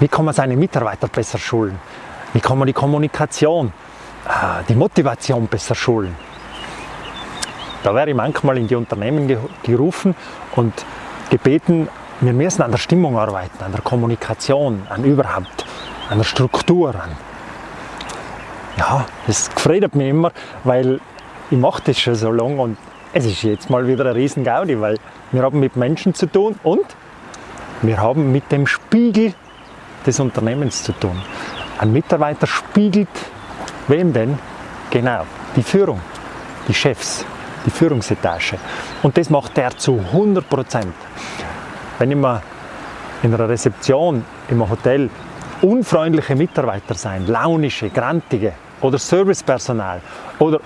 Wie kann man seine Mitarbeiter besser schulen? Wie kann man die Kommunikation, äh, die Motivation besser schulen? Da wäre ich manchmal in die Unternehmen gerufen und gebeten, wir müssen an der Stimmung arbeiten, an der Kommunikation, an überhaupt, an der Struktur. An. Ja, das gefreut mich immer, weil ich mache das schon so lange und es ist jetzt mal wieder ein riesen Gaudi, weil wir haben mit Menschen zu tun und wir haben mit dem Spiegel des Unternehmens zu tun. Ein Mitarbeiter spiegelt wem denn? Genau, die Führung, die Chefs, die Führungsetage. Und das macht er zu 100 Prozent. Wenn immer in einer Rezeption, im Hotel unfreundliche Mitarbeiter sein, launische, grantige oder Servicepersonal oder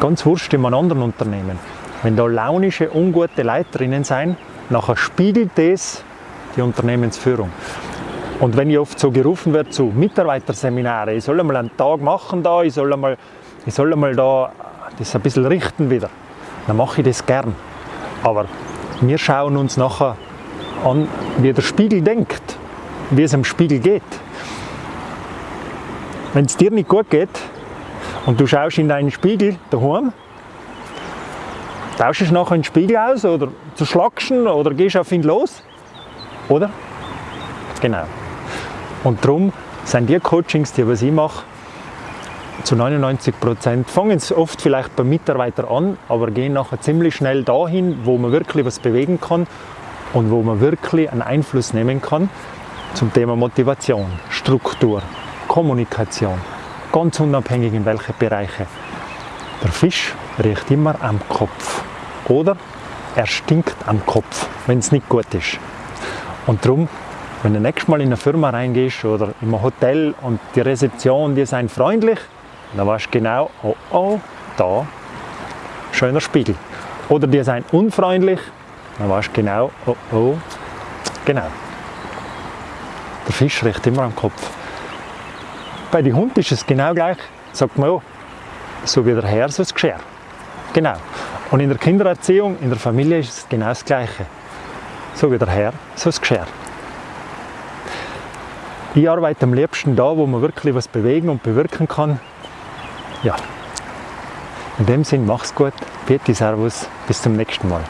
ganz wurscht in einem anderen Unternehmen, wenn da launische, ungute Leiterinnen sein, nachher spiegelt das die Unternehmensführung. Und wenn ich oft so gerufen werde zu Mitarbeiterseminaren, ich soll einmal einen Tag machen da, ich soll einmal, ich soll einmal da das ein bisschen richten wieder, dann mache ich das gern. Aber wir schauen uns nachher an, wie der Spiegel denkt, wie es am Spiegel geht. Wenn es dir nicht gut geht und du schaust in deinen Spiegel daheim, tauschst du nachher den Spiegel aus oder zerschlagst ihn oder gehst auf ihn los, oder? Genau. Und darum sind die Coachings, die was ich mache, zu 99 Prozent fangen es oft vielleicht beim Mitarbeiter an, aber gehen nachher ziemlich schnell dahin, wo man wirklich was bewegen kann und wo man wirklich einen Einfluss nehmen kann zum Thema Motivation, Struktur, Kommunikation, ganz unabhängig in welche Bereiche. Der Fisch riecht immer am Kopf oder er stinkt am Kopf, wenn es nicht gut ist. Und darum wenn du nächstes Mal in eine Firma reingehst oder in ein Hotel und die Rezeption, die sind freundlich, dann weißt du genau, oh oh, da, schöner Spiegel. Oder die sind unfreundlich, dann weißt du genau, oh oh, genau. Der Fisch riecht immer am Kopf. Bei den Hunden ist es genau gleich, sagt man, oh, so wie der Herr, so das Geschirr. Genau. Und in der Kindererziehung, in der Familie ist es genau das Gleiche. So wie der Herr, so das Geschirr. Ich arbeite am liebsten da, wo man wirklich was bewegen und bewirken kann. Ja, in dem Sinn, mach's gut, bitte Servus, bis zum nächsten Mal.